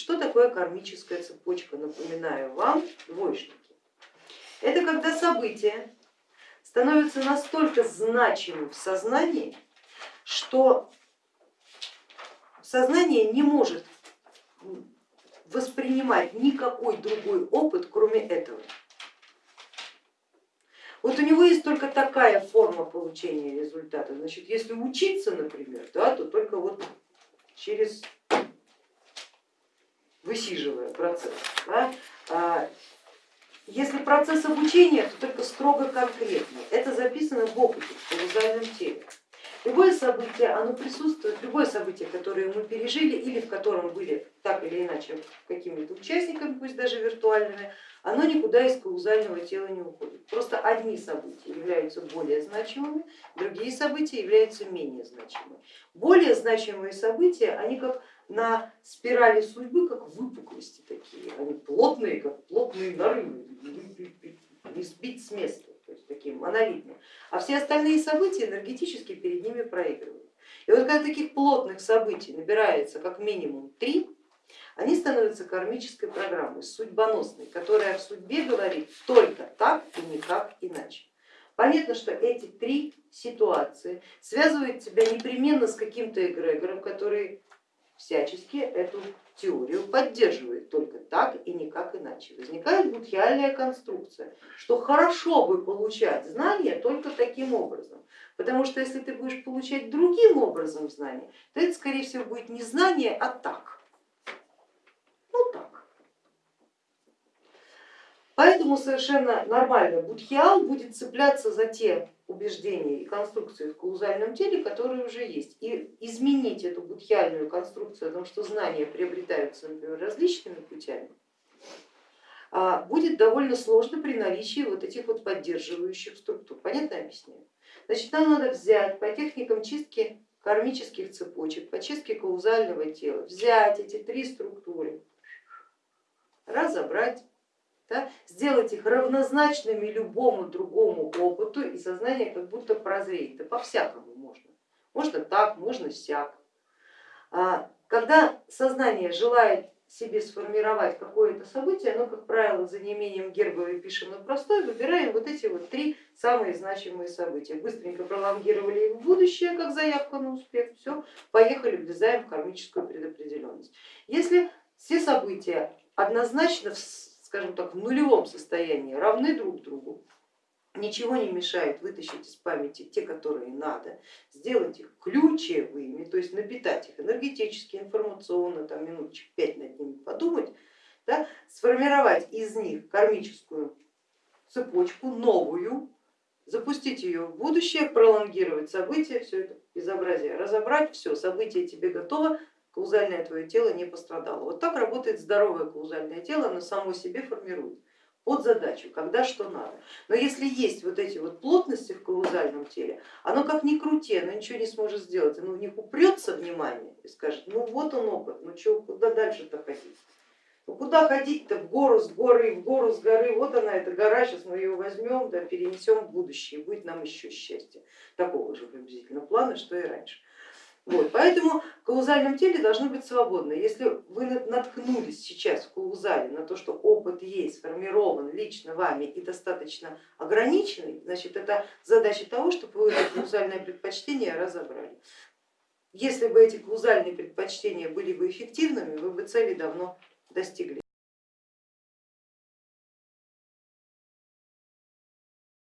Что такое кармическая цепочка? Напоминаю вам, двоечники. Это когда события становятся настолько значимым в сознании, что сознание не может воспринимать никакой другой опыт, кроме этого. Вот у него есть только такая форма получения результата. Значит, если учиться, например, да, то только вот через процесс. Да. А если процесс обучения, то только строго конкретно. Это записано в опыте, в каузальном теле. Любое событие, оно присутствует, любое событие, которое мы пережили или в котором были так или иначе какими-то участниками, пусть даже виртуальными, оно никуда из каузального тела не уходит. Просто одни события являются более значимыми, другие события являются менее значимыми. Более значимые события, они как на спирали судьбы, как выпуклости такие, они плотные, как плотные нарывы, не сбить с места таким монолитным, а все остальные события энергетически перед ними проигрывают. И вот когда таких плотных событий набирается как минимум три, они становятся кармической программой, судьбоносной, которая в судьбе говорит только так и никак иначе. Понятно, что эти три ситуации связывают тебя непременно с каким-то эгрегором, который всячески эту теорию поддерживает только так и никак иначе. Возникает будхиальная конструкция, что хорошо бы получать знания только таким образом, потому что если ты будешь получать другим образом знания, то это скорее всего будет не знание, а так. Ну так. Поэтому совершенно нормально будхиал будет цепляться за те убеждения и конструкции в каузальном теле, которые уже есть. И изменить эту будхиальную конструкцию о том, что знания приобретаются, например, различными путями, а, будет довольно сложно при наличии вот этих вот поддерживающих структур. Понятно объясняю? Значит, нам надо взять по техникам чистки кармических цепочек, по чистке каузального тела, взять эти три структуры, разобрать да, сделать их равнозначными любому другому опыту, и сознание как будто прозреет. Да по-всякому можно. Можно так, можно сяк. А, когда сознание желает себе сформировать какое-то событие, оно, как правило, за неимением гербовой пишем на простой, выбираем вот эти вот три самые значимые события. Быстренько пролонгировали их в будущее, как заявка на успех, все, поехали, влезаем в кармическую предопределенность. Если все события однозначно скажем так, в нулевом состоянии, равны друг другу, ничего не мешает вытащить из памяти те, которые надо, сделать их ключевыми, то есть напитать их энергетически, информационно, там минуточек пять над ними подумать, да, сформировать из них кармическую цепочку новую, запустить ее в будущее, пролонгировать события, все это безобразие разобрать, все, событие тебе готово, каузальное твое тело не пострадало. Вот так работает здоровое каузальное тело, оно само себе формирует под задачу, когда что надо. Но если есть вот эти вот плотности в каузальном теле, оно как ни крути, оно ничего не сможет сделать, оно в них упрется внимание и скажет, ну вот он опыт, ну что, куда дальше-то ходить? Ну куда ходить-то в гору с горы, в гору с горы, вот она эта гора, сейчас мы ее возьмем, да, перенесем в будущее, будет нам еще счастье. Такого же приблизительно плана, что и раньше. Вот, поэтому в каузальном теле должно быть свободно. Если вы наткнулись сейчас в каузале на то, что опыт есть, сформирован лично вами и достаточно ограниченный, значит это задача того, чтобы вы это каузальное предпочтение разобрали. Если бы эти каузальные предпочтения были бы эффективными, вы бы цели давно достигли.